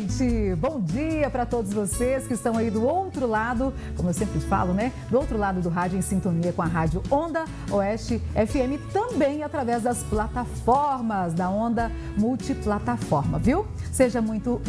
gente! Bom dia para todos vocês que estão aí do outro lado, como eu sempre falo, né? Do outro lado do rádio em sintonia com a rádio Onda Oeste FM, também através das plataformas da Onda Multiplataforma, viu? Seja muito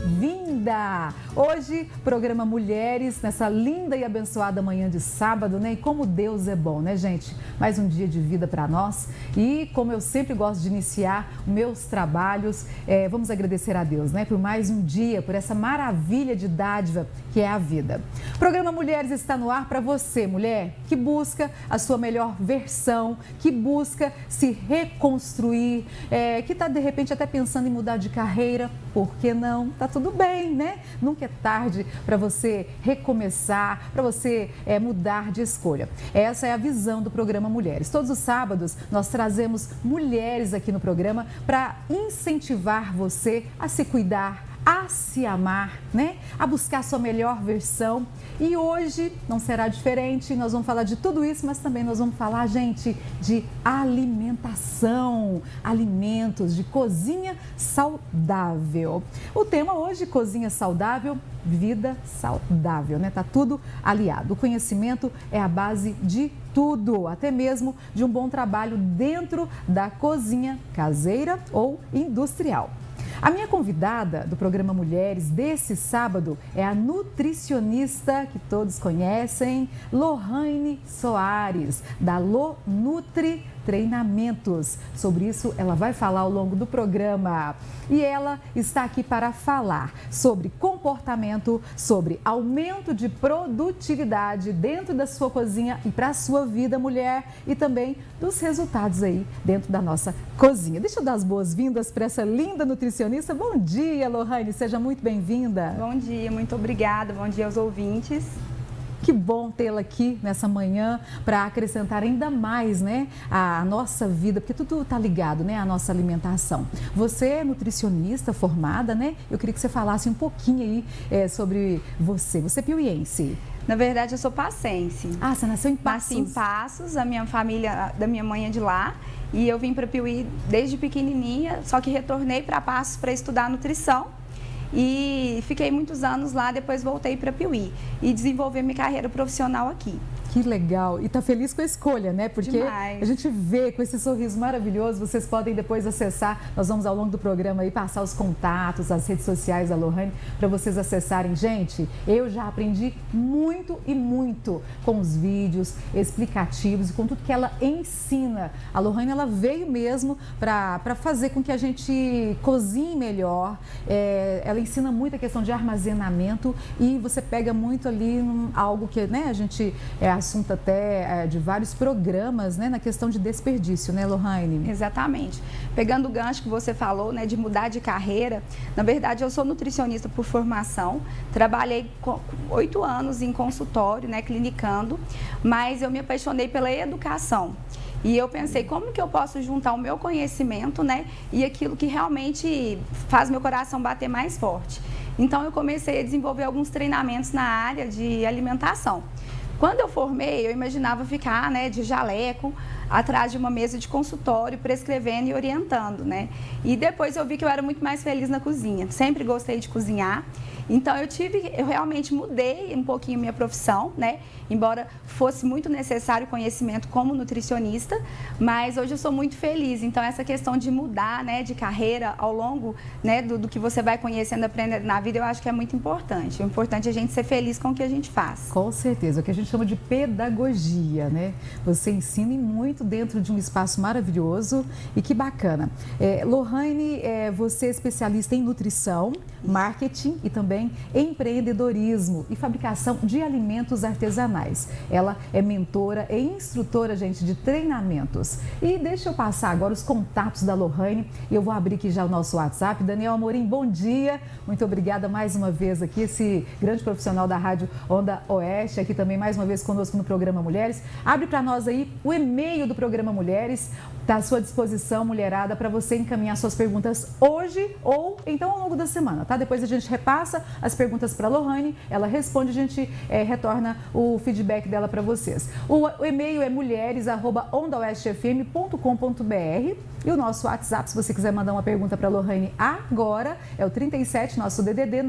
bem-vinda! Hoje, programa Mulheres, nessa linda e abençoada manhã de sábado, né? E como Deus é bom, né, gente? Mais um dia de vida para nós. E como eu sempre gosto de iniciar meus trabalhos, é, vamos agradecer a Deus, né? Por mais um dia, por essa maravilha de dádiva que é a vida. Programa Mulheres está no ar para você, mulher, que busca a sua melhor versão, que busca se reconstruir, é, que está de repente até pensando em mudar de carreira, por que não? Tá tudo bem, né? Nunca é tarde para você recomeçar, para você é, mudar de escolha. Essa é a visão do programa Mulheres. Todos os sábados nós trazemos mulheres aqui no programa para incentivar você a se cuidar, a se amar, né? A buscar sua melhor versão. E hoje não será diferente, nós vamos falar de tudo isso, mas também nós vamos falar, gente, de alimentação, alimentos, de cozinha saudável. O tema hoje, cozinha saudável, vida saudável, né? Tá tudo aliado. O conhecimento é a base de tudo, até mesmo de um bom trabalho dentro da cozinha caseira ou industrial. A minha convidada do programa Mulheres desse sábado é a nutricionista que todos conhecem, Lohane Soares, da Lo Nutri treinamentos. Sobre isso, ela vai falar ao longo do programa. E ela está aqui para falar sobre comportamento, sobre aumento de produtividade dentro da sua cozinha e para a sua vida, mulher, e também dos resultados aí dentro da nossa cozinha. Deixa eu dar as boas-vindas para essa linda nutricionista. Bom dia, Lohane, seja muito bem-vinda. Bom dia, muito obrigada. Bom dia aos ouvintes. Que bom tê-la aqui nessa manhã para acrescentar ainda mais, né, a nossa vida, porque tudo está ligado, né, à nossa alimentação. Você é nutricionista formada, né? Eu queria que você falasse um pouquinho aí é, sobre você. Você é piuiense. Na verdade, eu sou passense. Ah, você nasceu em Passos? Nasci em Passos, a minha família, da minha mãe é de lá. E eu vim para Piuí desde pequenininha, só que retornei para Passos para estudar nutrição e fiquei muitos anos lá, depois voltei para Piuí e desenvolvi minha carreira profissional aqui. Que legal. E tá feliz com a escolha, né? Porque Demais. a gente vê com esse sorriso maravilhoso, vocês podem depois acessar, nós vamos ao longo do programa aí passar os contatos, as redes sociais da Lohane, para vocês acessarem. Gente, eu já aprendi muito e muito com os vídeos explicativos e com tudo que ela ensina. A Lohane, ela veio mesmo para fazer com que a gente cozinhe melhor. É, ela ensina muito a questão de armazenamento e você pega muito ali num, algo que né, a gente... É, assunto até é, de vários programas, né, na questão de desperdício, né, Lohane? Exatamente. Pegando o gancho que você falou, né, de mudar de carreira, na verdade eu sou nutricionista por formação, trabalhei oito anos em consultório, né, clinicando, mas eu me apaixonei pela educação. E eu pensei, como que eu posso juntar o meu conhecimento, né, e aquilo que realmente faz meu coração bater mais forte. Então eu comecei a desenvolver alguns treinamentos na área de alimentação. Quando eu formei, eu imaginava ficar né, de jaleco atrás de uma mesa de consultório, prescrevendo e orientando, né? E depois eu vi que eu era muito mais feliz na cozinha. Sempre gostei de cozinhar. Então eu tive, eu realmente mudei um pouquinho minha profissão, né? Embora fosse muito necessário conhecimento como nutricionista, mas hoje eu sou muito feliz. Então essa questão de mudar, né, de carreira ao longo, né, do, do que você vai conhecendo, aprendendo na vida, eu acho que é muito importante. O importante é a gente ser feliz com o que a gente faz. Com certeza, o que a gente chama de pedagogia, né? Você ensina muito dentro de um espaço maravilhoso e que bacana. É, Lohane, é, você é especialista em nutrição, marketing e também empreendedorismo e fabricação de alimentos artesanais. Ela é mentora e instrutora, gente, de treinamentos. E deixa eu passar agora os contatos da Lohane eu vou abrir aqui já o nosso WhatsApp. Daniel Amorim, bom dia. Muito obrigada mais uma vez aqui, esse grande profissional da Rádio Onda Oeste, aqui também mais uma vez conosco no programa Mulheres. Abre para nós aí o e-mail do programa Mulheres, está à sua disposição, mulherada, para você encaminhar suas perguntas hoje ou então ao longo da semana, tá? Depois a gente repassa as perguntas para a Lohane, ela responde, a gente é, retorna o feedback dela para vocês. O, o e-mail é mulheres@ondaoestfm.com.br e o nosso WhatsApp, se você quiser mandar uma pergunta para a Lohane agora, é o 37 nosso DDD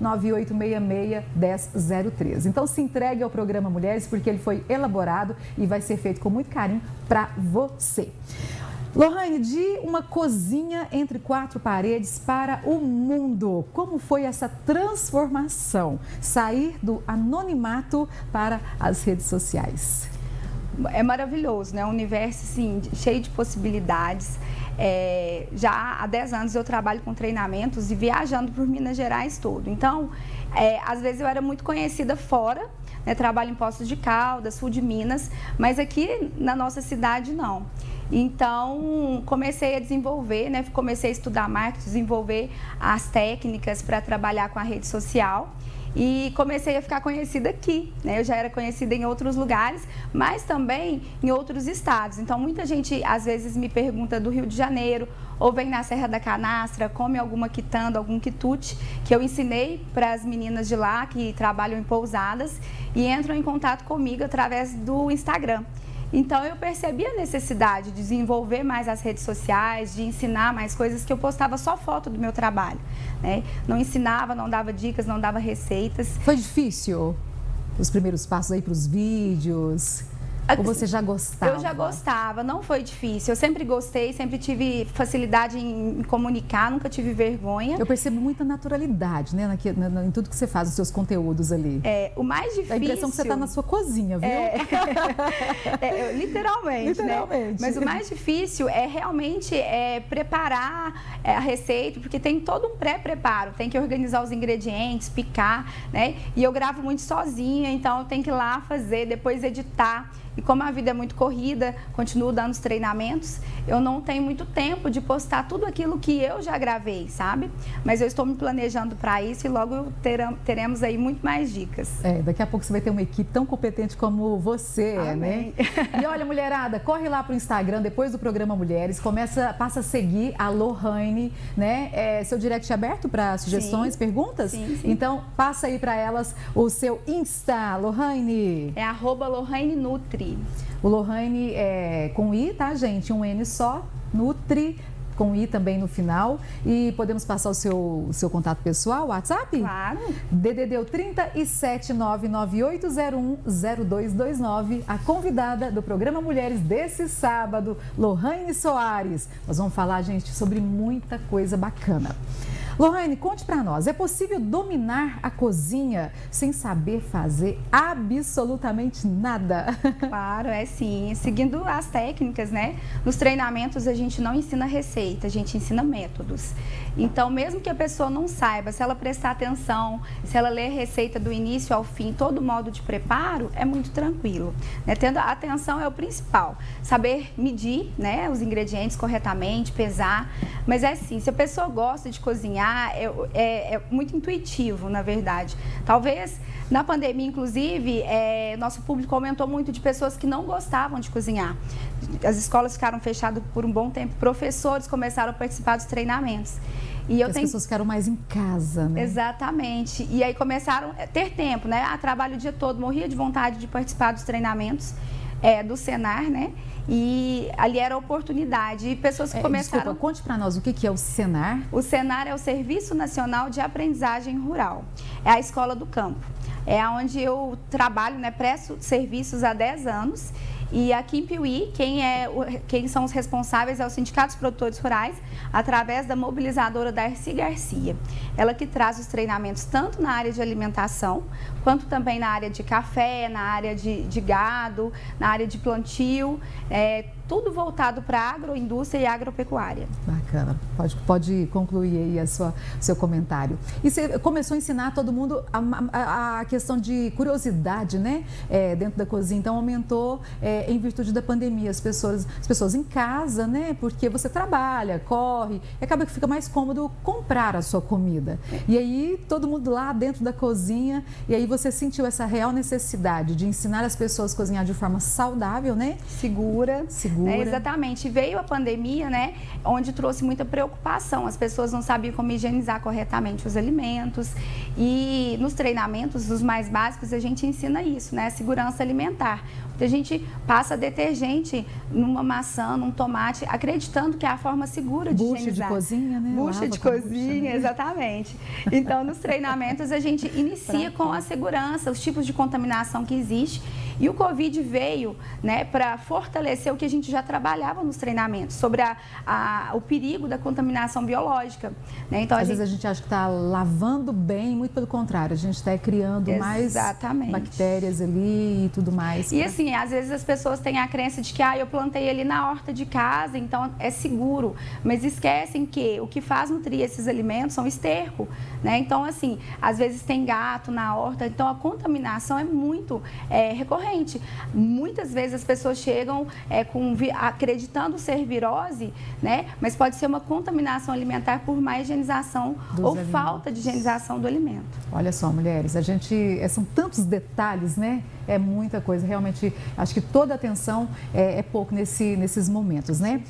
998661003. Então se entregue ao programa Mulheres porque ele foi elaborado e vai ser feito com muito carinho para você. Lohane, de uma cozinha entre quatro paredes para o mundo, como foi essa transformação? Sair do anonimato para as redes sociais. É maravilhoso, né? Um universo assim, cheio de possibilidades. É, já há 10 anos eu trabalho com treinamentos e viajando por Minas Gerais todo. Então, é, às vezes eu era muito conhecida fora, né? trabalho em Poços de Caldas, sul de Minas, mas aqui na nossa cidade não. Então, comecei a desenvolver, né? comecei a estudar marketing, desenvolver as técnicas para trabalhar com a rede social e comecei a ficar conhecida aqui. Né? Eu já era conhecida em outros lugares, mas também em outros estados. Então, muita gente às vezes me pergunta do Rio de Janeiro ou vem na Serra da Canastra, come alguma quitanda, algum quitute, que eu ensinei para as meninas de lá que trabalham em pousadas e entram em contato comigo através do Instagram. Então eu percebi a necessidade de desenvolver mais as redes sociais, de ensinar mais coisas que eu postava só foto do meu trabalho. Né? Não ensinava, não dava dicas, não dava receitas. Foi difícil os primeiros passos aí para os vídeos? Ou você já gostava? Eu já gostava, não foi difícil. Eu sempre gostei, sempre tive facilidade em comunicar, nunca tive vergonha. Eu percebo muita naturalidade, né, na, na, em tudo que você faz, os seus conteúdos ali. É, o mais difícil... A impressão que você está na sua cozinha, viu? É... é, literalmente, literalmente. Né? Mas o mais difícil é realmente é, preparar é, a receita, porque tem todo um pré-preparo. Tem que organizar os ingredientes, picar, né? E eu gravo muito sozinha, então eu tenho que ir lá fazer, depois editar. E como a vida é muito corrida, continuo dando os treinamentos, eu não tenho muito tempo de postar tudo aquilo que eu já gravei, sabe? Mas eu estou me planejando para isso e logo teremos aí muito mais dicas. É, daqui a pouco você vai ter uma equipe tão competente como você, é, né? E olha, mulherada, corre lá para o Instagram depois do programa Mulheres, começa, passa a seguir a Lohane, né? É, seu direct é aberto para sugestões, sim. perguntas? Sim, sim. Então, passa aí para elas o seu Insta, Lohane. É arroba Lohane Nutri. Nutri. O Lohane é com I, tá, gente? Um N só, Nutri com I também no final. E podemos passar o seu, o seu contato pessoal, WhatsApp? Claro. DDD 37998010229. A convidada do programa Mulheres desse sábado, Lohane Soares. Nós vamos falar, gente, sobre muita coisa bacana. Lohane, conte para nós, é possível dominar a cozinha sem saber fazer absolutamente nada? Claro, é sim. Seguindo as técnicas, né? Nos treinamentos a gente não ensina receita, a gente ensina métodos. Então, mesmo que a pessoa não saiba, se ela prestar atenção, se ela ler a receita do início ao fim, todo o modo de preparo, é muito tranquilo. Né? Tendo a atenção é o principal. Saber medir né, os ingredientes corretamente, pesar. Mas é assim, se a pessoa gosta de cozinhar, é, é, é muito intuitivo, na verdade. Talvez na pandemia, inclusive, é, nosso público aumentou muito de pessoas que não gostavam de cozinhar. As escolas ficaram fechadas por um bom tempo, professores começaram a participar dos treinamentos. E eu As tenho... pessoas ficaram mais em casa, né? Exatamente. E aí começaram a ter tempo, né? A trabalho o dia todo, morria de vontade de participar dos treinamentos é, do Senar, né? E ali era oportunidade. E pessoas que é, começaram. Desculpa, conte para nós o que, que é o Senar. O Senar é o Serviço Nacional de Aprendizagem Rural. É a escola do campo. É onde eu trabalho, né? Presto serviços há 10 anos e aqui em Piuí, quem, é, quem são os responsáveis é o Sindicato dos Produtores Rurais, através da mobilizadora Darcy Garcia. Ela que traz os treinamentos tanto na área de alimentação, quanto também na área de café, na área de, de gado, na área de plantio, é, tudo voltado para a agroindústria e agropecuária. Bacana. Pode, pode concluir aí a sua, seu comentário. E você começou a ensinar todo mundo a, a, a questão de curiosidade, né? É, dentro da cozinha. Então, aumentou é, em virtude da pandemia. As pessoas, as pessoas em casa, né? Porque você trabalha, corre, e acaba que fica mais cômodo comprar a sua comida. E aí, todo mundo lá dentro da cozinha, e aí você sentiu essa real necessidade de ensinar as pessoas a cozinhar de forma saudável, né? Segura. Segura segura. Né? Exatamente. Veio a pandemia, né? Onde trouxe muita preocupação. As pessoas não sabiam como higienizar corretamente os alimentos. E nos treinamentos, os mais básicos, a gente ensina isso, né? Segurança alimentar. A gente passa detergente numa maçã, num tomate, acreditando que é a forma segura de bucha higienizar. de cozinha, né? Bucha Lava de cozinha, bucha, né? exatamente. Então, nos treinamentos, a gente inicia com a segurança, os tipos de contaminação que existe. E o Covid veio né, para fortalecer o que a gente já trabalhava nos treinamentos, sobre a, a, o perigo da contaminação biológica. Né? Então, Às gente... vezes a gente acha que está lavando bem, muito pelo contrário, a gente está criando Exatamente. mais bactérias ali e tudo mais. E assim, às vezes as pessoas têm a crença de que ah, eu plantei ali na horta de casa, então é seguro. Mas esquecem que o que faz nutrir esses alimentos são esterco. Né? Então, assim, às vezes tem gato na horta, então a contaminação é muito é, recorrente. Muitas vezes as pessoas chegam é, com, acreditando ser virose, né? mas pode ser uma contaminação alimentar por má higienização Dos ou alimentos. falta de higienização do alimento. Olha só, mulheres, a gente. É, são tantos detalhes, né? É muita coisa. Realmente, acho que toda atenção é, é pouco nesse, nesses momentos, né?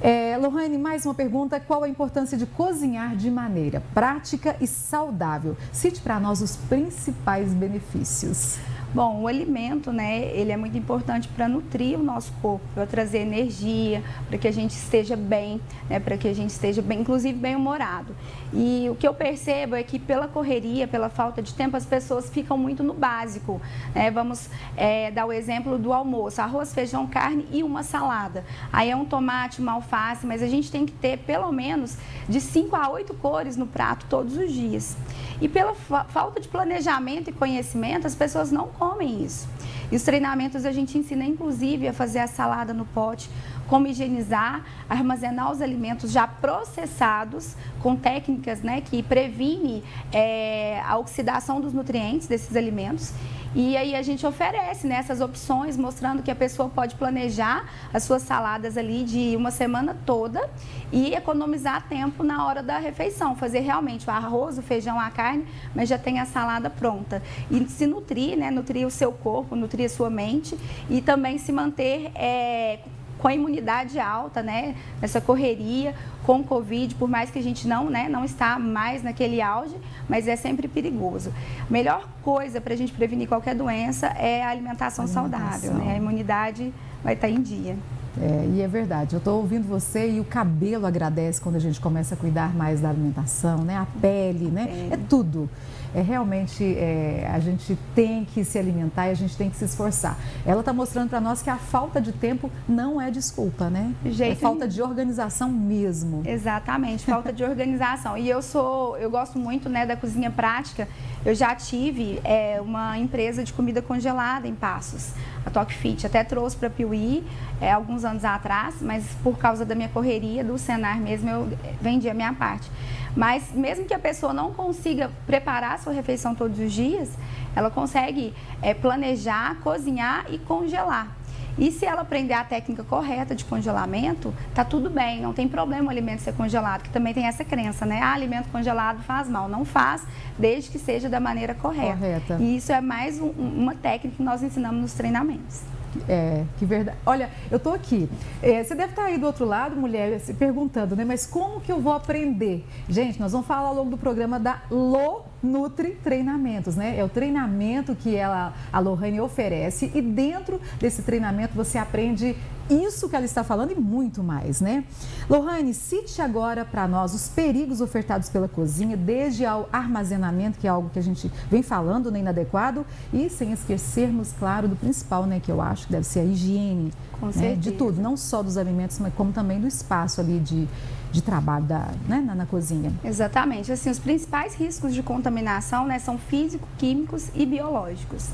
É, Lohane, mais uma pergunta. Qual a importância de cozinhar de maneira prática e saudável? Cite para nós os principais benefícios. Bom, o alimento, né, ele é muito importante para nutrir o nosso corpo, para trazer energia, para que a gente esteja bem, né, para que a gente esteja bem, inclusive bem humorado. E o que eu percebo é que pela correria, pela falta de tempo, as pessoas ficam muito no básico. Né? Vamos é, dar o exemplo do almoço: arroz, feijão, carne e uma salada. Aí é um tomate, uma alface, mas a gente tem que ter pelo menos de 5 a 8 cores no prato todos os dias. E pela fa falta de planejamento e conhecimento, as pessoas não comem isso. E os treinamentos a gente ensina, inclusive, a fazer a salada no pote, como higienizar, armazenar os alimentos já processados com técnicas né, que previne é, a oxidação dos nutrientes desses alimentos. E aí a gente oferece né, essas opções, mostrando que a pessoa pode planejar as suas saladas ali de uma semana toda e economizar tempo na hora da refeição, fazer realmente o arroz, o feijão, a carne, mas já tem a salada pronta. E se nutrir, né, nutrir o seu corpo, nutrir a sua mente e também se manter é, com a imunidade alta, né, nessa correria com o Covid, por mais que a gente não, né, não está mais naquele auge, mas é sempre perigoso. A melhor coisa para a gente prevenir qualquer doença é a alimentação, alimentação. saudável, né? A imunidade vai estar em dia. É, e é verdade, eu estou ouvindo você e o cabelo agradece quando a gente começa a cuidar mais da alimentação, né? A pele, né? É, é tudo é realmente é, a gente tem que se alimentar e a gente tem que se esforçar. Ela está mostrando para nós que a falta de tempo não é desculpa, né? Jeito é falta de organização mesmo. Exatamente, falta de organização. E eu sou, eu gosto muito né, da cozinha prática. Eu já tive é, uma empresa de comida congelada em Passos, a Talk Fit. Até trouxe para Piuí é, alguns anos atrás, mas por causa da minha correria, do Senar mesmo, eu vendi a minha parte. Mas mesmo que a pessoa não consiga preparar a sua refeição todos os dias, ela consegue é, planejar, cozinhar e congelar. E se ela aprender a técnica correta de congelamento, tá tudo bem, não tem problema o alimento ser congelado, que também tem essa crença, né? Ah, alimento congelado faz mal. Não faz, desde que seja da maneira correta. correta. E isso é mais um, uma técnica que nós ensinamos nos treinamentos. É, que verdade. Olha, eu estou aqui. É, você deve estar tá aí do outro lado, mulher, se perguntando, né? Mas como que eu vou aprender? Gente, nós vamos falar ao longo do programa da Lo Nutri Treinamentos, né? É o treinamento que ela, a Lohane oferece e dentro desse treinamento você aprende isso que ela está falando e muito mais, né? Lohane, cite agora para nós os perigos ofertados pela cozinha, desde ao armazenamento, que é algo que a gente vem falando, né, inadequado, e sem esquecermos, claro, do principal, né, que eu acho que deve ser a higiene né, de tudo, não só dos alimentos, mas como também do espaço ali de, de trabalho da, né, na, na, cozinha. Exatamente. Assim, os principais riscos de contaminação né, são físico, químicos e biológicos.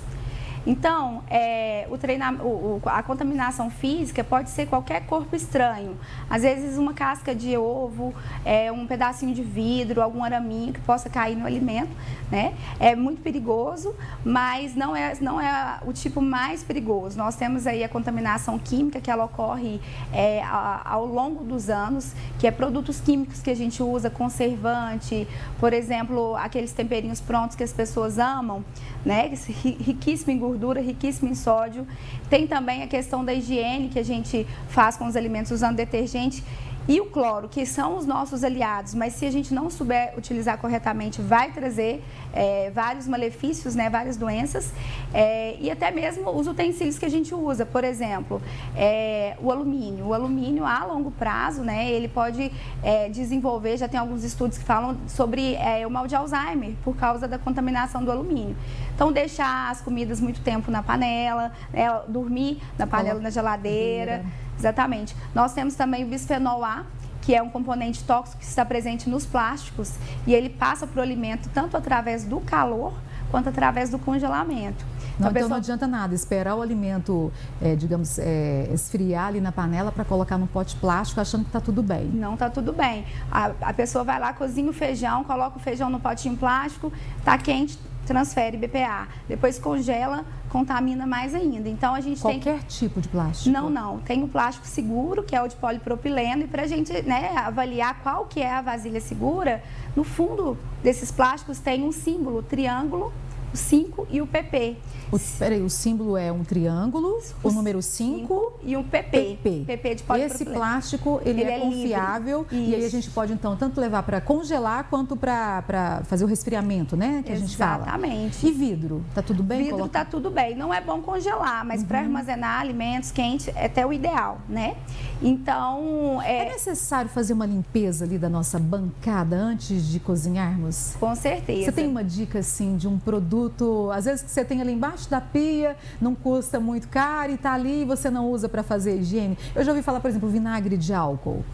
Então, é, o treina, o, a contaminação física pode ser qualquer corpo estranho. Às vezes, uma casca de ovo, é, um pedacinho de vidro, algum araminho que possa cair no alimento. Né? É muito perigoso, mas não é, não é o tipo mais perigoso. Nós temos aí a contaminação química, que ela ocorre é, ao longo dos anos, que é produtos químicos que a gente usa, conservante, por exemplo, aqueles temperinhos prontos que as pessoas amam, né? riquíssimo em gordura, riquíssimo em sódio. Tem também a questão da higiene que a gente faz com os alimentos usando detergente e o cloro, que são os nossos aliados, mas se a gente não souber utilizar corretamente, vai trazer é, vários malefícios, né, várias doenças, é, e até mesmo os utensílios que a gente usa, por exemplo, é, o alumínio. O alumínio a longo prazo, né, ele pode é, desenvolver, já tem alguns estudos que falam sobre é, o mal de Alzheimer, por causa da contaminação do alumínio. Então, deixar as comidas muito tempo na panela, né, dormir na panela, na geladeira. Exatamente. Nós temos também o bisfenol A, que é um componente tóxico que está presente nos plásticos e ele passa para o alimento tanto através do calor quanto através do congelamento. Então, não, então pessoa... não adianta nada esperar o alimento, é, digamos, é, esfriar ali na panela para colocar num pote plástico achando que está tudo bem. Não está tudo bem. A, a pessoa vai lá, cozinha o feijão, coloca o feijão no potinho plástico, está quente, transfere BPA. Depois congela, contamina mais ainda. Então a gente Qualquer tem Qualquer tipo de plástico? Não, não. Tem o plástico seguro, que é o de polipropileno, e para a gente né, avaliar qual que é a vasilha segura, no fundo desses plásticos tem um símbolo, triângulo, o 5 e o PP. O, peraí, o símbolo é um triângulo, o, o número 5 e um PP. PP. PP de Esse plástico, ele, ele é, é, confiável e aí a gente pode, então, tanto levar para congelar quanto para fazer o resfriamento, né? Que Exatamente. a gente fala. Exatamente. E vidro? Tá tudo bem? Vidro colocar? tá tudo bem. Não é bom congelar, mas uhum. para armazenar alimentos quentes é até o ideal, né? Então... É... é necessário fazer uma limpeza ali da nossa bancada antes de cozinharmos? Com certeza. Você tem uma dica, assim, de um produto, às vezes que você tem ali embaixo da pia, não custa muito caro e está ali e você não usa para fazer higiene. Eu já ouvi falar, por exemplo, vinagre de álcool.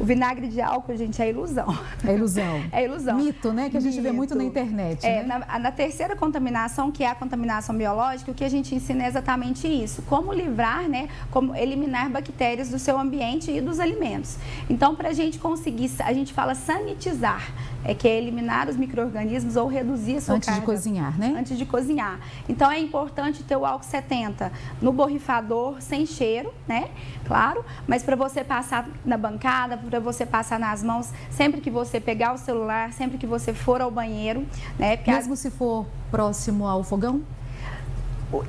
O vinagre de álcool, gente, é ilusão. É ilusão. É ilusão. Mito, né? Que a gente Mito. vê muito na internet. É, né? na, na, terceira contaminação, que é a contaminação biológica, o que a gente ensina é exatamente isso. Como livrar, né? Como eliminar bactérias do seu ambiente e dos alimentos. Então, para a gente conseguir, a gente fala sanitizar é que é eliminar os micro-organismos ou reduzir a sua Antes carga. de cozinhar, né? Antes de cozinhar. Então, é importante ter o álcool 70 no borrifador, sem cheiro, né? Claro, mas para você passar na bancada, para você passar nas mãos, sempre que você pegar o celular, sempre que você for ao banheiro, né? Mesmo se for próximo ao fogão?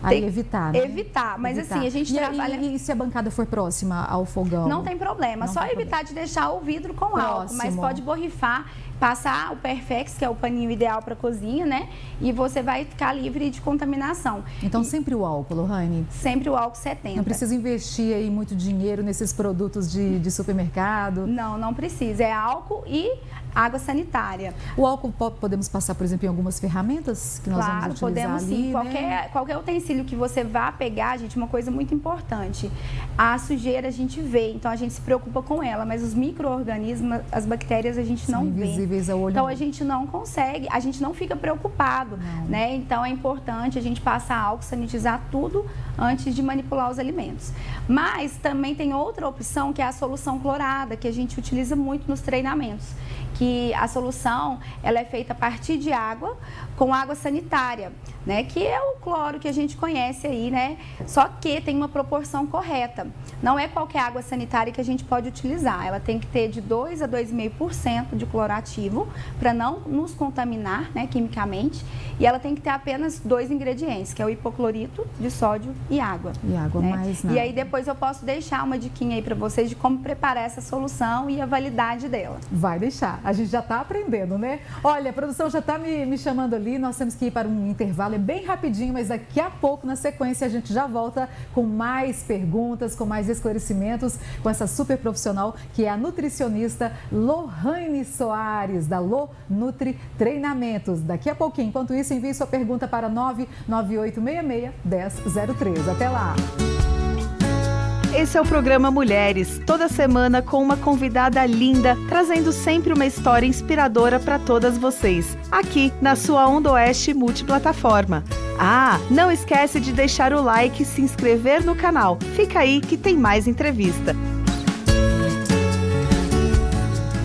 Aí evitar, né? Evitar, mas evitar. assim, a gente e, trabalha... E, e, se a bancada for próxima ao fogão? Não tem problema, não só tem evitar problema. de deixar o vidro com Próximo. álcool, mas pode borrifar passar o Perfex, que é o paninho ideal para cozinha, né? E você vai ficar livre de contaminação. Então, e... sempre o álcool, Lohane? Sempre o álcool 70. Não precisa investir aí muito dinheiro nesses produtos de, de supermercado? Não, não precisa. É álcool e água sanitária. O álcool podemos passar, por exemplo, em algumas ferramentas que nós claro, vamos utilizar podemos ali, sim. Né? Qualquer, qualquer utensílio que você vá pegar, gente, uma coisa muito importante. A sujeira a gente vê, então a gente se preocupa com ela, mas os micro-organismos, as bactérias a gente São não vê. invisíveis ao olho. Então a gente não consegue, a gente não fica preocupado, não. né? Então é importante a gente passar álcool, sanitizar tudo antes de manipular os alimentos. Mas também tem outra opção que é a solução clorada, que a gente utiliza muito nos treinamentos que a solução ela é feita a partir de água com água sanitária, né? Que é o cloro que a gente conhece aí, né? Só que tem uma proporção correta. Não é qualquer água sanitária que a gente pode utilizar. Ela tem que ter de 2 a 2,5% de cloro ativo para não nos contaminar, né, quimicamente. E ela tem que ter apenas dois ingredientes, que é o hipoclorito de sódio e água. E água né? mais nada. E aí depois eu posso deixar uma diquinha aí para vocês de como preparar essa solução e a validade dela. Vai deixar. A gente já está aprendendo, né? Olha, a produção já está me, me chamando ali, nós temos que ir para um intervalo, é bem rapidinho, mas daqui a pouco, na sequência, a gente já volta com mais perguntas, com mais esclarecimentos, com essa super profissional que é a nutricionista Lohane Soares, da Lo Nutri Treinamentos. Daqui a pouquinho, enquanto isso, envie sua pergunta para 99866 1003. Até lá! Esse é o programa Mulheres, toda semana com uma convidada linda, trazendo sempre uma história inspiradora para todas vocês, aqui na sua Onda Oeste multiplataforma. Ah, não esquece de deixar o like e se inscrever no canal. Fica aí que tem mais entrevista.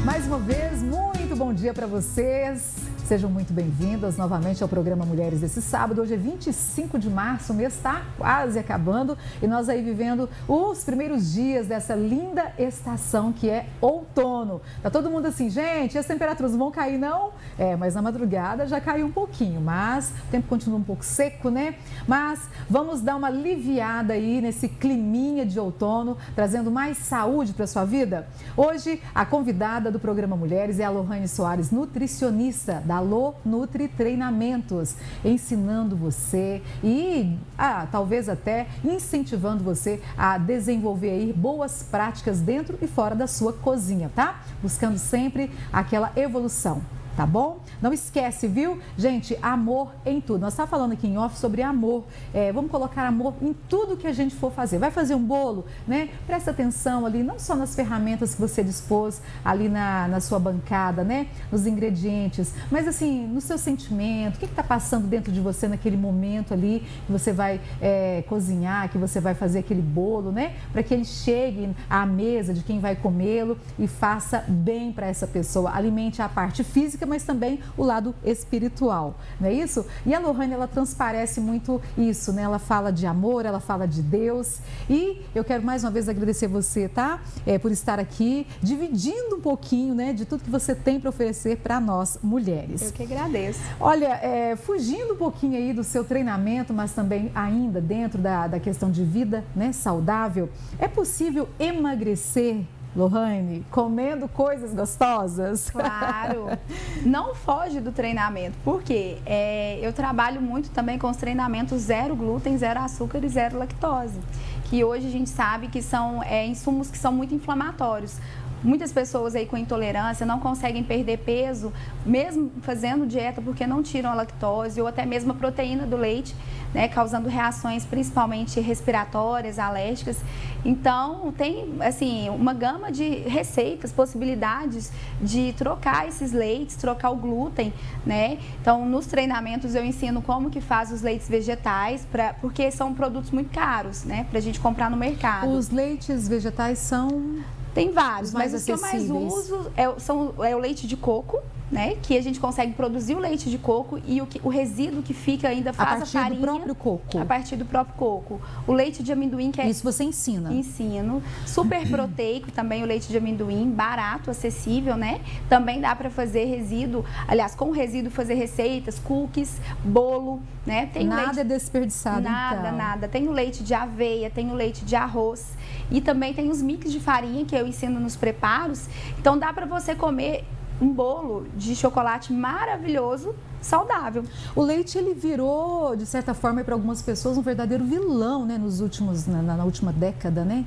Mais uma vez, muito bom dia para vocês. Sejam muito bem-vindas novamente ao programa Mulheres desse sábado. Hoje é 25 de março, o mês está quase acabando e nós aí vivendo os primeiros dias dessa linda estação que é outono. Tá todo mundo assim, gente, as temperaturas vão cair não? É, mas na madrugada já caiu um pouquinho, mas o tempo continua um pouco seco, né? Mas vamos dar uma aliviada aí nesse climinha de outono, trazendo mais saúde para sua vida. Hoje a convidada do programa Mulheres é a Lohane Soares, nutricionista da Alô Nutri Treinamentos, ensinando você e ah, talvez até incentivando você a desenvolver aí boas práticas dentro e fora da sua cozinha, tá? Buscando sempre aquela evolução tá bom? Não esquece, viu? Gente, amor em tudo. Nós estamos falando aqui em off sobre amor. É, vamos colocar amor em tudo que a gente for fazer. Vai fazer um bolo, né? Presta atenção ali, não só nas ferramentas que você dispôs ali na, na sua bancada, né? Nos ingredientes, mas assim, no seu sentimento, o que está passando dentro de você naquele momento ali que você vai é, cozinhar, que você vai fazer aquele bolo, né? Para que ele chegue à mesa de quem vai comê-lo e faça bem para essa pessoa. Alimente a parte física física, mas também o lado espiritual, não é isso? E a Lohane, ela transparece muito isso, né? Ela fala de amor, ela fala de Deus. E eu quero mais uma vez agradecer você, tá? É, por estar aqui, dividindo um pouquinho, né, de tudo que você tem para oferecer para nós mulheres. Eu que agradeço. Olha, é, fugindo um pouquinho aí do seu treinamento, mas também ainda dentro da, da questão de vida, né, saudável, é possível emagrecer Lohane, comendo coisas gostosas? Claro. Não foge do treinamento, porque é, eu trabalho muito também com os treinamentos zero glúten, zero açúcar e zero lactose, que hoje a gente sabe que são é, insumos que são muito inflamatórios. Muitas pessoas aí com intolerância não conseguem perder peso, mesmo fazendo dieta, porque não tiram a lactose ou até mesmo a proteína do leite, né, causando reações principalmente respiratórias, alérgicas. Então, tem assim, uma gama de receitas, possibilidades de trocar esses leites, trocar o glúten, né? Então, nos treinamentos eu ensino como que faz os leites vegetais, pra, porque são produtos muito caros, né, pra gente comprar no mercado. Os leites vegetais são tem vários, mas os que eu mais uso é, são, é o leite de coco, né? Que a gente consegue produzir o leite de coco e o, que, o resíduo que fica ainda faz a, a farinha. do próprio coco. A partir do próprio coco. O leite de amendoim que é... Isso você ensina? Ensino. Super proteico também o leite de amendoim, barato, acessível, né? Também dá para fazer resíduo, aliás, com resíduo fazer receitas, cookies, bolo, né? Tem nada leite... é desperdiçado, Nada, então. nada. Tem o leite de aveia, tem o leite de arroz e também tem os mix de farinha que eu ensino nos preparos. Então dá para você comer um bolo de chocolate maravilhoso, saudável. O leite ele virou, de certa forma, para algumas pessoas um verdadeiro vilão, né, nos últimos na, na última década, né?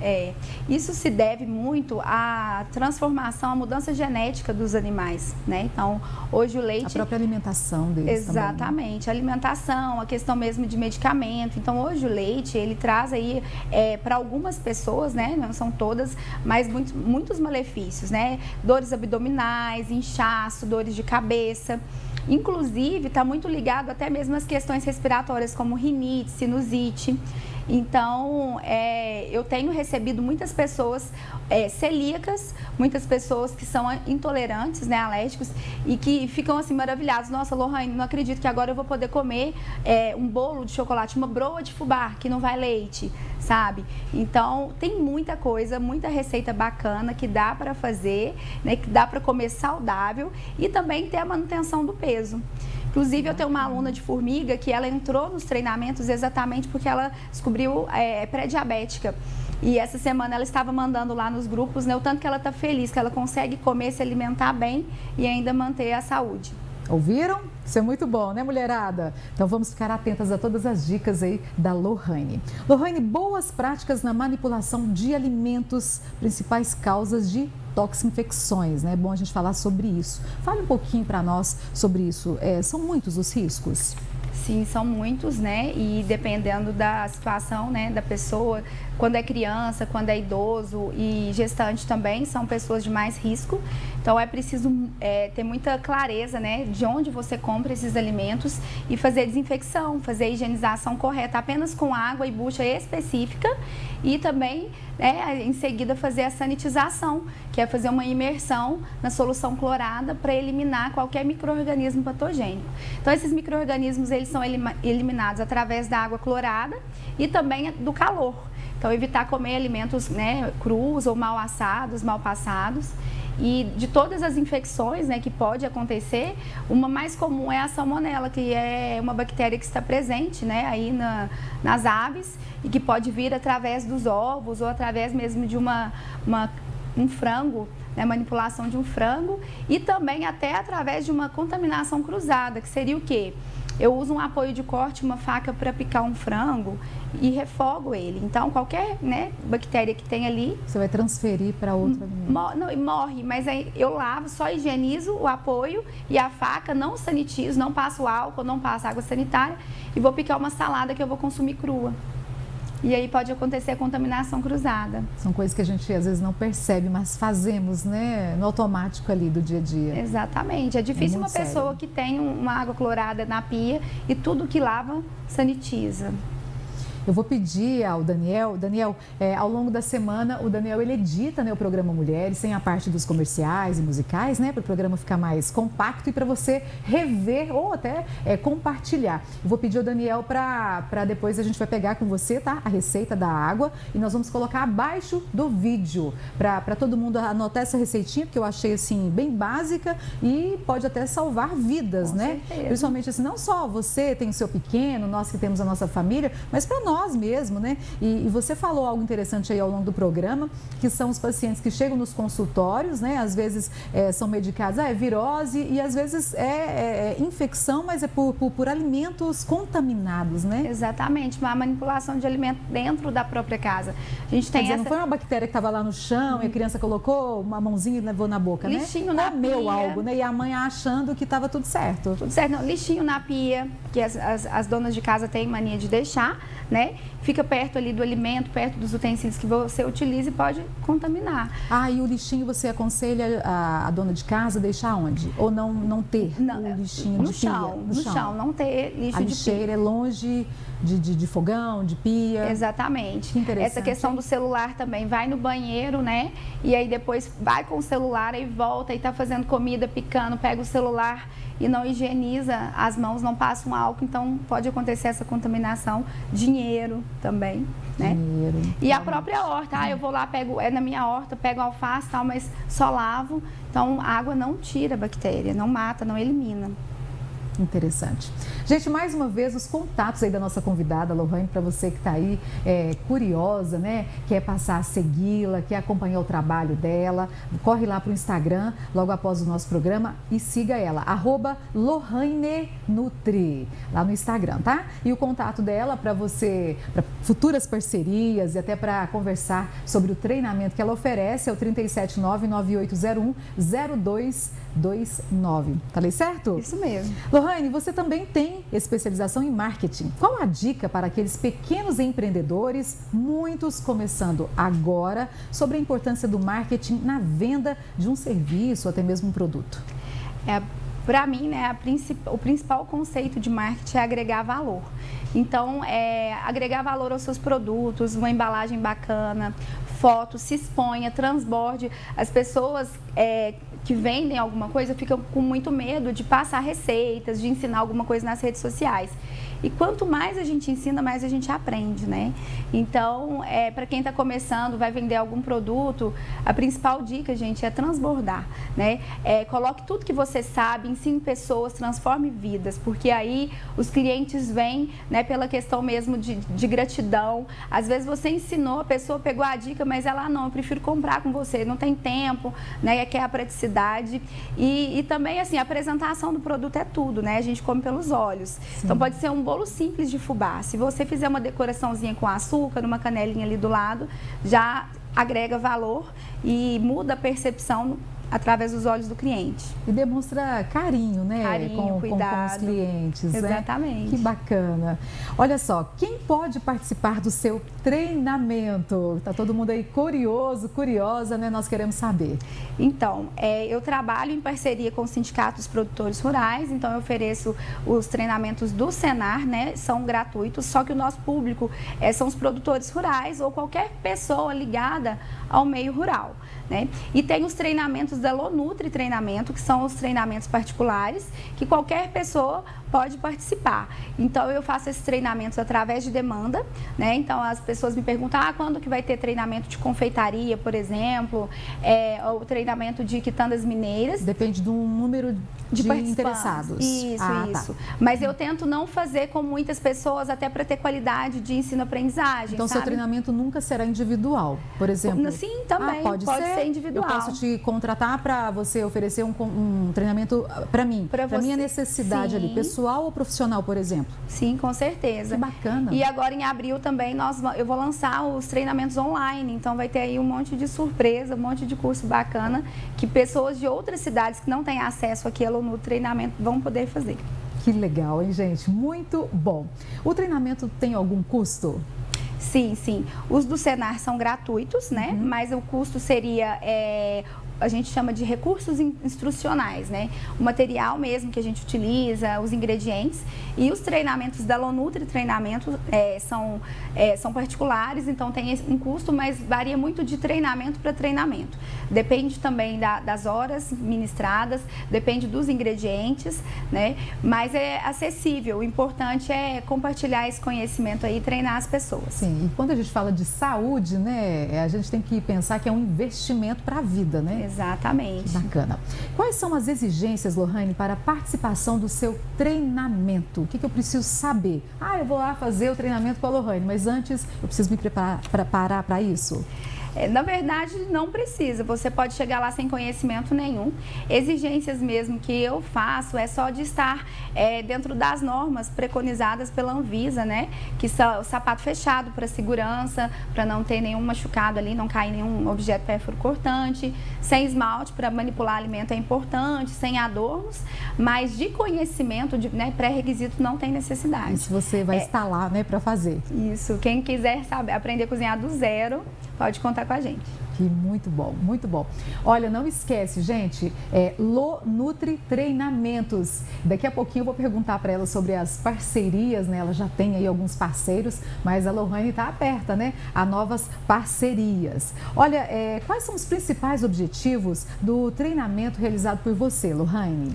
É, isso se deve muito à transformação, à mudança genética dos animais, né? Então, hoje o leite... A própria alimentação deles Exatamente, também, né? a alimentação, a questão mesmo de medicamento. Então, hoje o leite, ele traz aí, é, para algumas pessoas, né? Não são todas, mas muitos, muitos malefícios, né? Dores abdominais, inchaço, dores de cabeça. Inclusive, está muito ligado até mesmo às questões respiratórias, como rinite, sinusite. Então, é, eu tenho recebido muitas pessoas é, celíacas, muitas pessoas que são intolerantes, né, alérgicos, e que ficam assim maravilhados. Nossa, Lohane, não acredito que agora eu vou poder comer é, um bolo de chocolate, uma broa de fubá, que não vai leite, sabe? Então, tem muita coisa, muita receita bacana que dá para fazer, né, que dá para comer saudável e também ter a manutenção do peso. Inclusive, eu tenho uma aluna de formiga que ela entrou nos treinamentos exatamente porque ela descobriu é, pré-diabética. E essa semana ela estava mandando lá nos grupos, né, o tanto que ela está feliz, que ela consegue comer, se alimentar bem e ainda manter a saúde. Ouviram? Isso é muito bom, né, mulherada? Então vamos ficar atentas a todas as dicas aí da Lohane. Lohane, boas práticas na manipulação de alimentos, principais causas de toxinfecções, né? É bom a gente falar sobre isso. Fale um pouquinho para nós sobre isso. É, são muitos os riscos? Sim, são muitos, né? E dependendo da situação, né, da pessoa, quando é criança, quando é idoso e gestante também, são pessoas de mais risco. Então é preciso é, ter muita clareza né, de onde você compra esses alimentos e fazer desinfecção, fazer a higienização correta apenas com água e bucha específica e também né, em seguida fazer a sanitização, que é fazer uma imersão na solução clorada para eliminar qualquer microorganismo patogênico. Então esses microorganismos eles são eliminados através da água clorada e também do calor. Então, evitar comer alimentos né, crus ou mal assados, mal passados. E de todas as infecções né, que pode acontecer, uma mais comum é a salmonela, que é uma bactéria que está presente né, aí na, nas aves e que pode vir através dos ovos ou através mesmo de uma, uma um frango, né, manipulação de um frango e também até através de uma contaminação cruzada, que seria o quê? Eu uso um apoio de corte, uma faca para picar um frango e refogo ele. Então, qualquer né, bactéria que tem ali... Você vai transferir para outro alimento. não, morre, mas aí eu lavo, só higienizo o apoio e a faca, não sanitizo, não passo álcool, não passo água sanitária e vou picar uma salada que eu vou consumir crua. E aí pode acontecer a contaminação cruzada. São coisas que a gente às vezes não percebe, mas fazemos, né, no automático ali do dia a dia. Exatamente. É difícil é uma sério. pessoa que tem uma água clorada na pia e tudo que lava sanitiza. Eu vou pedir ao Daniel, Daniel, é, ao longo da semana, o Daniel ele edita né, o programa Mulheres, sem a parte dos comerciais e musicais, né? Para o programa ficar mais compacto e para você rever ou até é, compartilhar. Eu vou pedir ao Daniel para depois a gente vai pegar com você, tá? A receita da água e nós vamos colocar abaixo do vídeo para todo mundo anotar essa receitinha, porque eu achei assim bem básica e pode até salvar vidas, com né? Certeza. Principalmente assim, não só você tem o seu pequeno, nós que temos a nossa família, mas para nós nós mesmos, né? E, e, você falou algo interessante aí ao longo do programa, que são os pacientes que chegam nos consultórios, né? Às vezes é, são medicados, ah, é virose e às vezes é, é, é infecção, mas é por, por, por, alimentos contaminados, né? Exatamente, uma manipulação de alimento dentro da própria casa. A gente tem Quer dizer, essa... não foi uma bactéria que estava lá no chão hum. e a criança colocou uma mãozinha e levou na boca, né? Lixinho na Comeu pia. algo, né? E a mãe achando que estava tudo certo. Tudo certo, não. Lixinho na pia, que as, as, as donas de casa têm mania de deixar, né? Fica perto ali do alimento, perto dos utensílios que você utiliza e pode contaminar. Ah, e o lixinho você aconselha a, a dona de casa deixar onde? Ou não, não ter não, o lixinho no de chão, pia? No, no chão. chão, não ter lixo a de lixeira pia. é longe de, de, de, fogão, de pia. Exatamente. Que interessante. Essa questão do celular também. Vai no banheiro, né? E aí depois vai com o celular e volta e tá fazendo comida, picando, pega o celular e não higieniza as mãos, não passa um álcool, então pode acontecer essa contaminação. Dinheiro também, né? Dinheiro. E a própria horta, ah, eu vou lá, pego, é na minha horta, pego alface tal, mas só lavo. Então, a água não tira a bactéria, não mata, não elimina. Interessante. Gente, mais uma vez, os contatos aí da nossa convidada, Lohane, para você que está aí é, curiosa, né? Quer passar a segui-la, quer acompanhar o trabalho dela, corre lá para o Instagram, logo após o nosso programa, e siga ela, arroba Lohane Nutri, lá no Instagram, tá? E o contato dela para você, para futuras parcerias e até para conversar sobre o treinamento que ela oferece é o 3799801 0229. Falei certo? Isso mesmo. Lohane, você também tem especialização em marketing. Qual a dica para aqueles pequenos empreendedores, muitos começando agora, sobre a importância do marketing na venda de um serviço até mesmo um produto? É, para mim, né, princip... o principal conceito de marketing é agregar valor. Então, é, agregar valor aos seus produtos, uma embalagem bacana, fotos, se exponha, transborde. As pessoas é, que vendem alguma coisa ficam com muito medo de passar receitas, de ensinar alguma coisa nas redes sociais. E quanto mais a gente ensina, mais a gente aprende, né? Então, é, para quem está começando, vai vender algum produto, a principal dica, gente, é transbordar, né? É, coloque tudo que você sabe, ensine pessoas, transforme vidas, porque aí os clientes vêm, né, pela questão mesmo de, de gratidão. Às vezes você ensinou, a pessoa pegou a dica, mas ela, ah, não, eu prefiro comprar com você, não tem tempo, né? Quer a praticidade. E, e também, assim, a apresentação do produto é tudo, né? A gente come pelos olhos. Sim. Então, pode ser um bolo simples de fubá. Se você fizer uma decoraçãozinha com açúcar, uma canelinha ali do lado, já agrega valor e muda a percepção através dos olhos do cliente. E demonstra carinho, né? Carinho, com, cuidado. Com, com os clientes. Né? Exatamente. Né? Que bacana. Olha só, quem pode participar do seu treinamento? Tá todo mundo aí curioso, curiosa, né? Nós queremos saber. Então, é, eu trabalho em parceria com o Sindicato dos Produtores Rurais, então eu ofereço os treinamentos do Senar, né? São gratuitos, só que o nosso público é, são os produtores rurais ou qualquer pessoa ligada ao meio rural. Né? E tem os treinamentos da Lonutri Treinamento, que são os treinamentos particulares, que qualquer pessoa pode participar. Então, eu faço esses treinamentos através de demanda, né? Então, as pessoas me perguntam, ah, quando que vai ter treinamento de confeitaria, por exemplo, é, ou treinamento de quitandas mineiras. Depende do número de, de interessados. Isso, ah, tá. isso. Tá. Mas eu tento não fazer com muitas pessoas, até para ter qualidade de ensino-aprendizagem, Então, sabe? seu treinamento nunca será individual, por exemplo? Sim, também. Ah, pode, pode ser. Ser. individual. Eu posso te contratar para você oferecer um, um treinamento para mim, para minha necessidade Sim. ali, pessoal pessoal ou profissional, por exemplo? Sim, com certeza. Que bacana. E agora em abril também nós, eu vou lançar os treinamentos online, então vai ter aí um monte de surpresa, um monte de curso bacana que pessoas de outras cidades que não têm acesso àquilo no treinamento vão poder fazer. Que legal, hein, gente? Muito bom. O treinamento tem algum custo? Sim, sim. Os do Senar são gratuitos, né? Uhum. Mas o custo seria é, a gente chama de recursos instrucionais, né? O material mesmo que a gente utiliza, os ingredientes e os treinamentos da Lonutri Treinamento é, são, é, são particulares, então tem um custo, mas varia muito de treinamento para treinamento. Depende também da, das horas ministradas, depende dos ingredientes, né? Mas é acessível. O importante é compartilhar esse conhecimento aí e treinar as pessoas. Sim, e quando a gente fala de saúde, né? A gente tem que pensar que é um investimento para a vida, né? Exatamente. Bacana. Quais são as exigências, Lohane, para a participação do seu treinamento? O que, que eu preciso saber? Ah, eu vou lá fazer o treinamento com a Lohane, mas antes eu preciso me preparar para isso? É, na verdade, não precisa. Você pode chegar lá sem conhecimento nenhum. Exigências mesmo que eu faço é só de estar é, dentro das normas preconizadas pela Anvisa, né? Que são o sapato fechado para segurança, para não ter nenhum machucado ali, não cair nenhum objeto pérfuro cortante, sem esmalte para manipular alimento é importante, sem adornos, mas de conhecimento, de né, pré-requisito não tem necessidade. Isso você vai é, estar lá, né, para fazer. Isso. Quem quiser saber aprender a cozinhar do zero, pode contar com a gente. Que muito bom, muito bom. Olha, não esquece, gente, é Lo Nutri Treinamentos. Daqui a pouquinho eu vou perguntar para ela sobre as parcerias, né? Ela já tem aí alguns parceiros, mas a Lohane está aberta, né? A novas parcerias. Olha, é, quais são os principais objetivos do treinamento realizado por você, Lohane?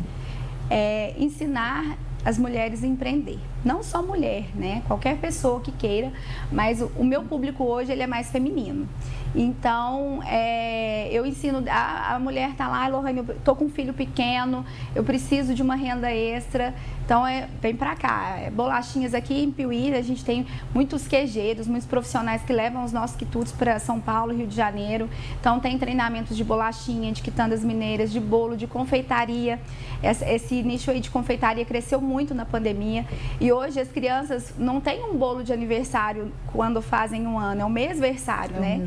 É, ensinar as mulheres a empreender. Não só mulher, né? Qualquer pessoa que queira, mas o, meu público hoje ele é mais feminino. Então, é, eu ensino, a, a mulher está lá, Lohane, eu tô com um filho pequeno, eu preciso de uma renda extra, então é, vem para cá. É, bolachinhas aqui em Piuí, a gente tem muitos queijeiros, muitos profissionais que levam os nossos quitutes para São Paulo, Rio de Janeiro. Então tem treinamentos de bolachinha, de quitandas mineiras, de bolo, de confeitaria. Esse, esse nicho aí de confeitaria cresceu muito na pandemia e hoje as crianças não têm um bolo de aniversário quando fazem um ano, é o mêsversário, é né?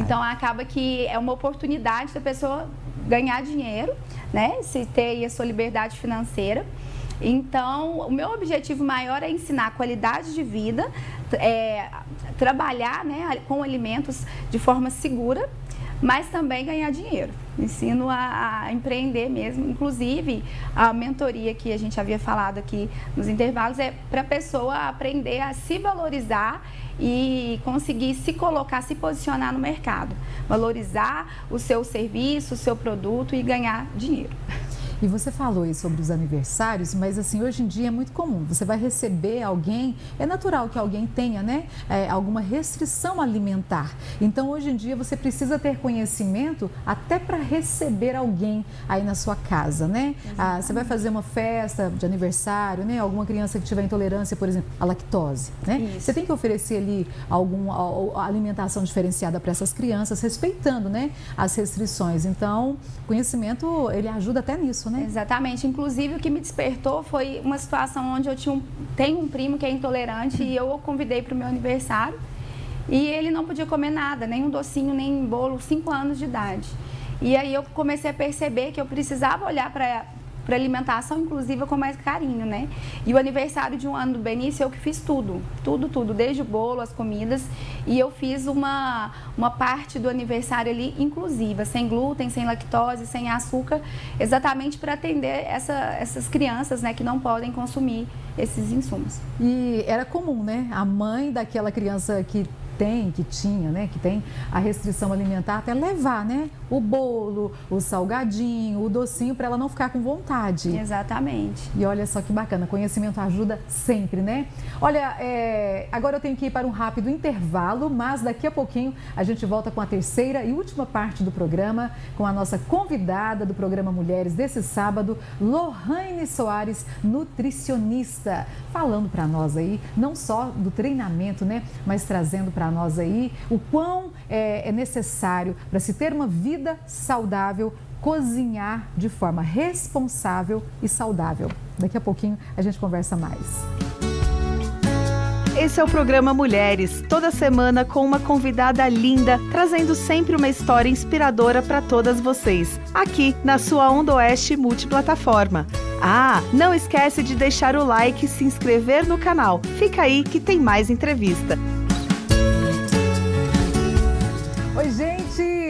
Então acaba que é uma oportunidade da pessoa ganhar dinheiro, né? Se ter a sua liberdade financeira. Então, o meu objetivo maior é ensinar qualidade de vida, é, trabalhar né, com alimentos de forma segura, mas também ganhar dinheiro. Ensino a, a, empreender mesmo. Inclusive, a mentoria que a gente havia falado aqui nos intervalos é para a pessoa aprender a se valorizar e conseguir se colocar, se posicionar no mercado. Valorizar o seu serviço, o seu produto e ganhar dinheiro. E você falou aí sobre os aniversários, mas assim, hoje em dia é muito comum. Você vai receber alguém, é natural que alguém tenha, né, é, alguma restrição alimentar. Então, hoje em dia, você precisa ter conhecimento até para receber alguém aí na sua casa, né? Ah, você vai fazer uma festa de aniversário, né? Alguma criança que tiver intolerância, por exemplo, à lactose, né? Isso. Você tem que oferecer ali alguma alimentação diferenciada para essas crianças, respeitando, né, as restrições. Então, conhecimento, ele ajuda até nisso, né? Exatamente. Inclusive, o que me despertou foi uma situação onde eu tinha um, tenho um primo que é intolerante e eu o convidei para o meu aniversário e ele não podia comer nada, nem um docinho, nem um bolo, 5 anos de idade. E aí eu comecei a perceber que eu precisava olhar para para alimentação inclusiva com mais carinho, né? E o aniversário de um ano do Benício, eu que fiz tudo, tudo, tudo, desde o bolo, as comidas, e eu fiz uma, uma parte do aniversário ali inclusiva, sem glúten, sem lactose, sem açúcar, exatamente para atender essa, essas crianças, né, que não podem consumir esses insumos. E era comum, né? A mãe daquela criança que tem, que tinha, né, que tem a restrição alimentar, até levar, né, o bolo, o salgadinho, o docinho, para ela não ficar com vontade. Exatamente. E olha só que bacana, conhecimento ajuda sempre, né? Olha, é, agora eu tenho que ir para um rápido intervalo, mas daqui a pouquinho a gente volta com a terceira e última parte do programa, com a nossa convidada do programa Mulheres desse sábado, Lohane Soares, nutricionista, falando para nós aí, não só do treinamento, né, mas trazendo para nós aí o quão é, é necessário para se ter uma vida saudável cozinhar de forma responsável e saudável. Daqui a pouquinho a gente conversa mais. Esse é o programa Mulheres, toda semana com uma convidada linda, trazendo sempre uma história inspiradora para todas vocês, aqui na sua Onda Oeste multiplataforma. Ah, não esquece de deixar o like e se inscrever no canal. Fica aí que tem mais entrevista. Oi, gente,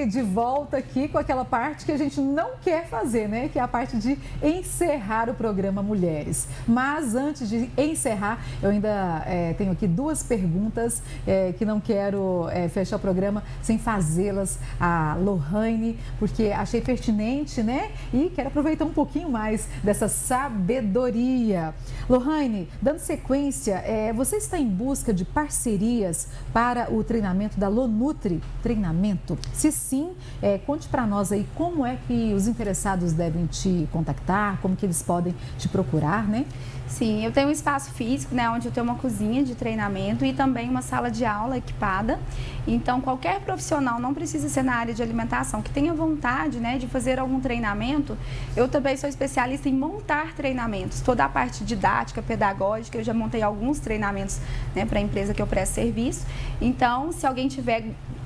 de volta aqui com aquela parte que a gente não quer fazer, né? Que é a parte de encerrar o programa Mulheres. Mas antes de encerrar, eu ainda é, tenho aqui duas perguntas é, que não quero é, fechar o programa sem fazê-las a Lohane, porque achei pertinente, né? E quero aproveitar um pouquinho mais dessa sabedoria. Lohane, dando sequência, é, você está em busca de parcerias para o treinamento da Lonutri Treinamento? treinamento? Se sim, é, conte para nós aí como é que os interessados devem te contactar, como que eles podem te procurar, né? Sim, eu tenho um espaço físico, né, onde eu tenho uma cozinha de treinamento e também uma sala de aula equipada. Então, qualquer profissional, não precisa ser na área de alimentação, que tenha vontade, né, de fazer algum treinamento. Eu também sou especialista em montar treinamentos, toda a parte didática, pedagógica. Eu já montei alguns treinamentos, né, para a empresa que eu presto serviço. Então, se alguém tiver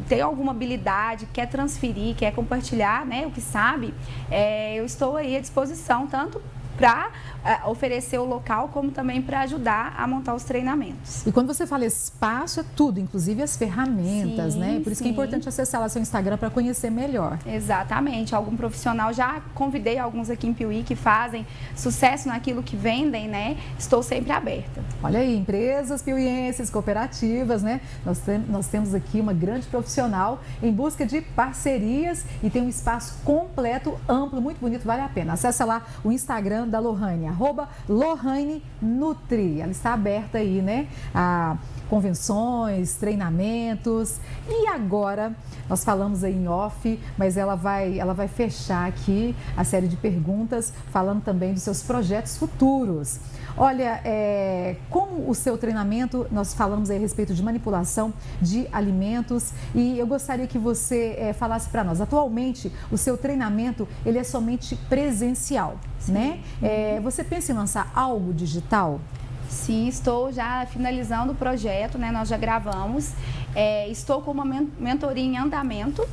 tem alguma habilidade, quer transferir, quer compartilhar, né, o que sabe, é, eu estou aí à disposição tanto para uh, oferecer o local, como também para ajudar a montar os treinamentos. E quando você fala espaço, é tudo, inclusive as ferramentas, sim, né? Por isso sim. que é importante acessar lá seu Instagram para conhecer melhor. Exatamente. Algum profissional, já convidei alguns aqui em Piuí que fazem sucesso naquilo que vendem, né? Estou sempre aberta. Olha aí, empresas piuienses, cooperativas, né? Nós, tem, nós temos aqui uma grande profissional em busca de parcerias e tem um espaço completo, amplo, muito bonito, vale a pena. Acesse lá o Instagram da Lohane, arroba Lohane Nutri. Ela está aberta aí, né? A convenções, treinamentos. E agora, nós falamos aí em off, mas ela vai, ela vai fechar aqui a série de perguntas, falando também dos seus projetos futuros. Olha, é, com o seu treinamento, nós falamos aí a respeito de manipulação de alimentos e eu gostaria que você é, falasse para nós. Atualmente, o seu treinamento ele é somente presencial, Sim. né? É, você pensa em lançar algo digital? Sim, estou já finalizando o projeto, né? Nós já gravamos. É, estou com uma mentoria em andamento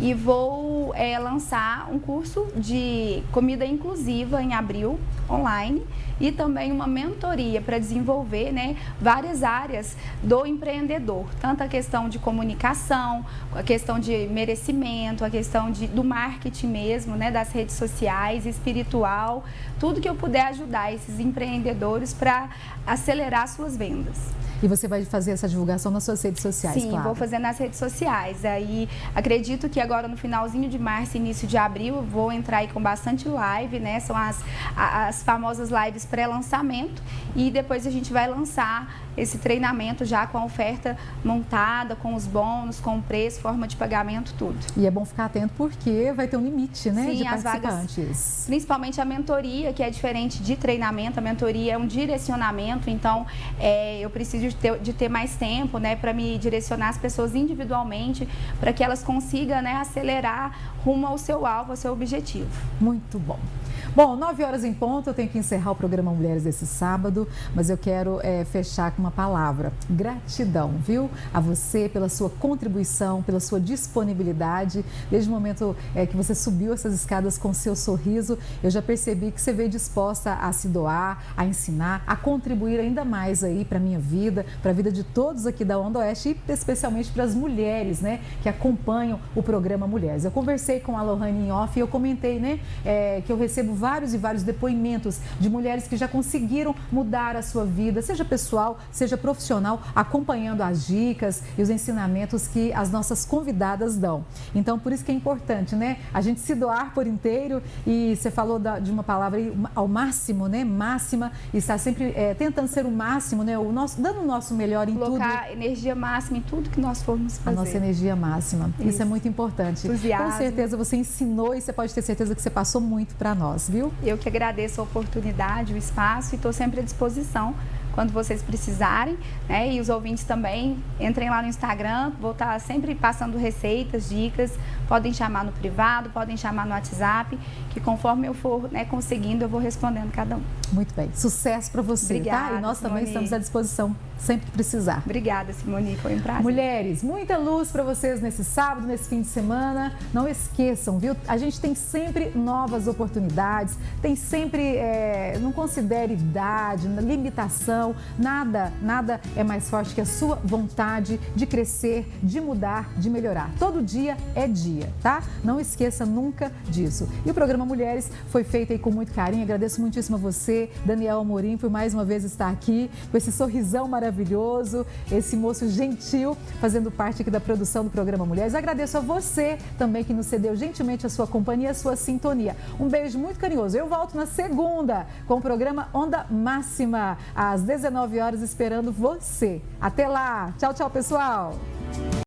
e vou é, lançar um curso de comida inclusiva em abril, online e também uma mentoria para desenvolver né, várias áreas do empreendedor, tanto a questão de comunicação, a questão de merecimento, a questão de, do marketing mesmo, né, das redes sociais, espiritual, tudo que eu puder ajudar esses empreendedores para acelerar suas vendas. E você vai fazer essa divulgação nas suas redes sociais, Sim, claro. vou fazer nas redes sociais. Aí acredito que agora no finalzinho de março, início de abril, eu vou entrar aí com bastante live, né? São as, as famosas lives pré-lançamento e depois a gente vai lançar esse treinamento já com a oferta montada, com os bônus, com o preço, forma de pagamento, tudo. E é bom ficar atento porque vai ter um limite, né, Sim, de as participantes. Vagas, principalmente a mentoria, que é diferente de treinamento, a mentoria é um direcionamento, então é, eu preciso de ter, de ter mais tempo, né, para me direcionar as pessoas individualmente, para que elas consigam, né, acelerar rumo ao seu alvo, ao seu objetivo. Muito bom. Bom, nove horas em ponto, eu tenho que encerrar o programa Mulheres esse sábado, mas eu quero é, fechar com uma palavra: gratidão, viu? A você pela sua contribuição, pela sua disponibilidade. Desde o momento é, que você subiu essas escadas com seu sorriso, eu já percebi que você veio disposta a se doar, a ensinar, a contribuir ainda mais aí para minha vida, para a vida de todos aqui da Onda Oeste e especialmente para as mulheres, né, que acompanham o programa Mulheres. Eu conversei com a Lohane em off e eu comentei, né, é, que eu recebo vários e vários depoimentos de mulheres que já conseguiram mudar a sua vida, seja pessoal, seja profissional, acompanhando as dicas e os ensinamentos que as nossas convidadas dão. Então, por isso que é importante, né? A gente se doar por inteiro e você falou da, de uma palavra aí, ao máximo, né? Máxima, e estar sempre é, tentando ser o máximo, né? O nosso, dando o nosso melhor em Colocar tudo. Colocar energia máxima em tudo que nós formos fazer. A nossa energia máxima. Isso, isso é muito importante. Entusiasmo. Com certeza você ensinou e você pode ter certeza que você passou muito para nós viu? Eu que agradeço a oportunidade, o espaço e estou sempre à disposição quando vocês precisarem, né? E os ouvintes também, entrem lá no Instagram, vou estar sempre passando receitas, dicas, podem chamar no privado, podem chamar no WhatsApp, que conforme eu for né, conseguindo, eu vou respondendo cada um. Muito bem, sucesso para você, Obrigada, tá? E nós também Simone. estamos à disposição sempre que precisar. Obrigada, Simone, foi um prazer. Mulheres, muita luz para vocês nesse sábado, nesse fim de semana. Não esqueçam, viu? A gente tem sempre novas oportunidades, tem sempre, é, não considere idade, limitação, nada, nada é mais forte que a sua vontade de crescer, de mudar, de melhorar. Todo dia é dia, tá? Não esqueça nunca disso. E o programa Mulheres foi feito aí com muito carinho. Agradeço muitíssimo a Daniel Amorim, por mais uma vez estar aqui com esse sorrisão maravilhoso, esse moço gentil, fazendo parte aqui da produção do programa Mulheres. Agradeço a você também que nos cedeu gentilmente a sua companhia, a sua sintonia. Um beijo muito carinhoso. Eu volto na segunda com o programa Onda Máxima, às 19 horas, esperando você. Até lá. Tchau, tchau, pessoal.